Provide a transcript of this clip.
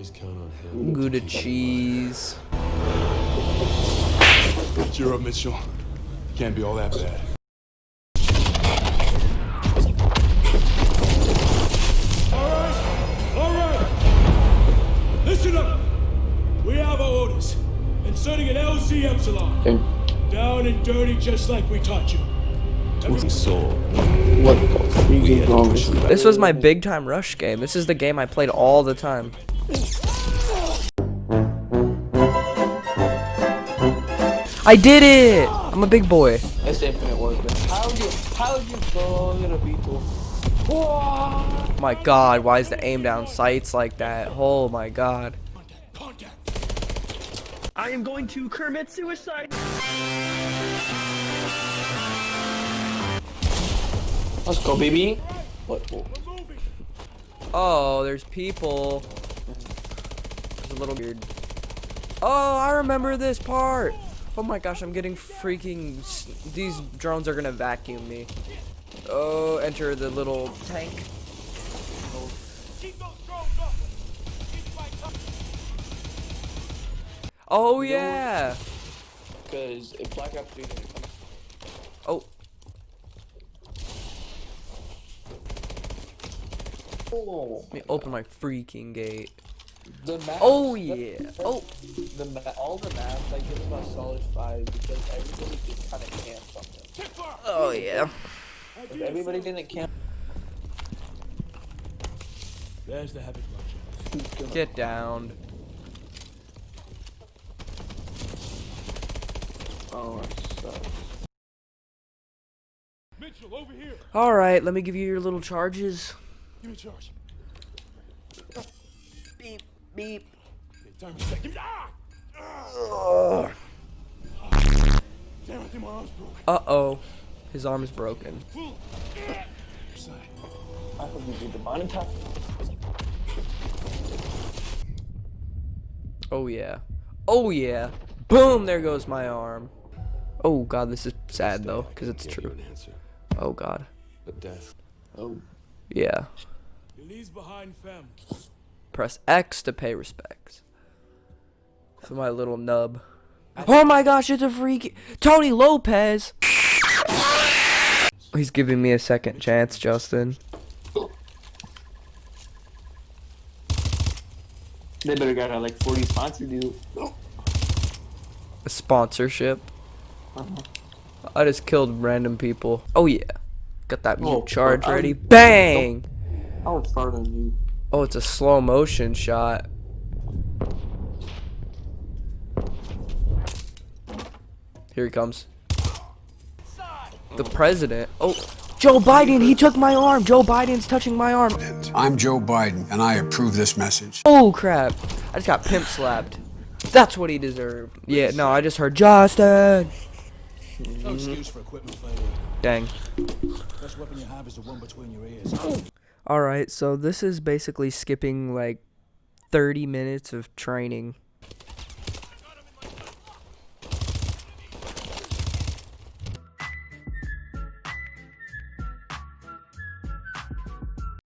always count on him. Gouda cheese. Cheer up, Mitchell. Can't be all that bad. All right. Listen up. We have our orders. Inserting an LZ Epsilon. Down and dirty just like we taught you. Soul. What the freak is you? This was my big time rush game. This is the game I played all the time. I did it! I'm a big boy. It's infinite work, man. How'd you, how'd you go get a beetle? My god, why is the aim down sights like that? Oh my god. I am going to commit suicide. Let's go, baby. What? what- Oh, there's people. A little weird. Oh, I remember this part. Oh my gosh, I'm getting freaking. These drones are gonna vacuum me. Oh, enter the little tank. Oh yeah. Cause if Black Ops 3 didn't come Oh, Oh, let me open my freaking gate. The map. Oh yeah. Oh, The ma all the maps I give them a solid five because everybody just kind of camps on them. oh yeah. If everybody didn't camp, There's the heavy clutch. Get down. Oh, it sucks. Mitchell, over here. All right, let me give you your little charges. Give me charge. Beep beep. Okay, time to check. Give me. Ah! Damn, I think my arm's broke. Uh oh, his arm is broken. I hope you do the bottom top. Oh yeah. Oh yeah. Boom, there goes my arm. Oh god, this is sad though, because it's true. you an answer. Oh god. But death. Oh, Yeah. He leaves behind fam. Press X to pay respects. For my little nub. Oh my gosh, it's a freak Tony Lopez! He's giving me a second chance, Justin. they better got uh, like 40 sponsored you. A sponsorship. Uh-huh. I just killed random people. Oh yeah. Got that mute Oh, charge ready. Bang! I would fart on you. Oh, it's a slow motion shot. Here he comes. The president. Oh, Joe Biden, he took my arm. Joe Biden's touching my arm. I'm Joe Biden, and I approve this message. Oh, crap. I just got pimp slapped. That's what he deserved. Yeah, no, I just heard Justin. No excuse for equipment failure. Dang. Best weapon you have is the one between your ears. Oh. Alright, so this is basically skipping like 30 minutes of training